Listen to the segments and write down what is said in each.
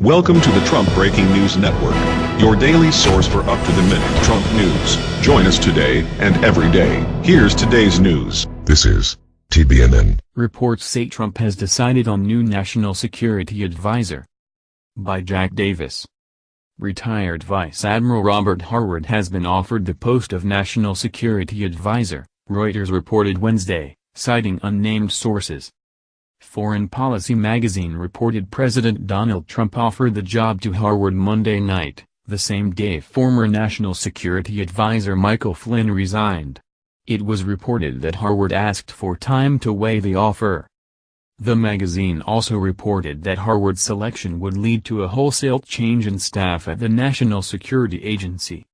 Welcome to the Trump Breaking News Network, your daily source for up-to-the-minute Trump news. Join us today and every day. Here's today's news. This is TBNN. Reports say Trump has decided on new national security advisor. By Jack Davis. Retired Vice Admiral Robert Harward has been offered the post of National Security Advisor, Reuters reported Wednesday, citing unnamed sources. Foreign Policy magazine reported President Donald Trump offered the job to Harward Monday night, the same day former National Security Advisor Michael Flynn resigned. It was reported that Harward asked for time to weigh the offer. The magazine also reported that Harward's selection would lead to a wholesale change in staff at the National Security Agency.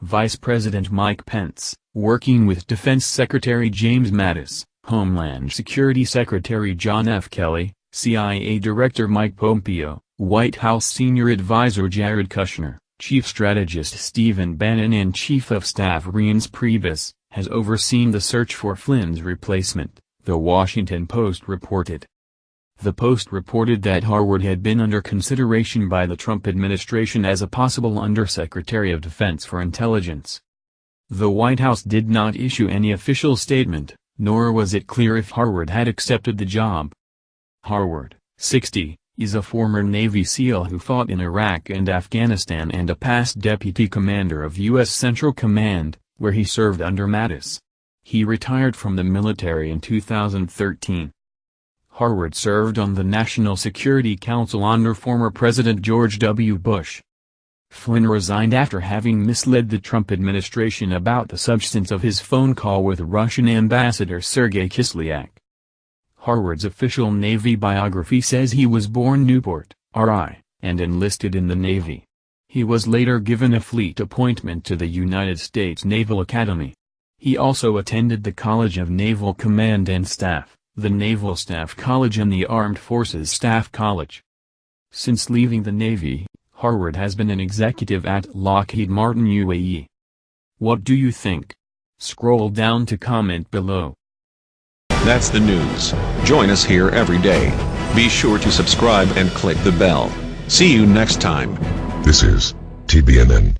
Vice President Mike Pence, working with Defense Secretary James Mattis, Homeland Security Secretary John F. Kelly, CIA Director Mike Pompeo, White House Senior Advisor Jared Kushner, Chief Strategist Stephen Bannon and Chief of Staff Reince Priebus, has overseen the search for Flynn's replacement, The Washington Post reported. The Post reported that Harward had been under consideration by the Trump administration as a possible Undersecretary of Defense for Intelligence. The White House did not issue any official statement, nor was it clear if Harward had accepted the job. Harward, 60, is a former Navy SEAL who fought in Iraq and Afghanistan and a past deputy commander of U.S. Central Command, where he served under Mattis. He retired from the military in 2013. Harward served on the National Security Council under former President George W. Bush. Flynn resigned after having misled the Trump administration about the substance of his phone call with Russian Ambassador Sergei Kislyak. Harward's official Navy biography says he was born Newport, R.I., and enlisted in the Navy. He was later given a fleet appointment to the United States Naval Academy. He also attended the College of Naval Command and Staff, the Naval Staff College and the Armed Forces Staff College. Since leaving the Navy, Harward has been an executive at Lockheed Martin UAE. What do you think? Scroll down to comment below. That's the news. Join us here every day. Be sure to subscribe and click the bell. See you next time. This is TBNN.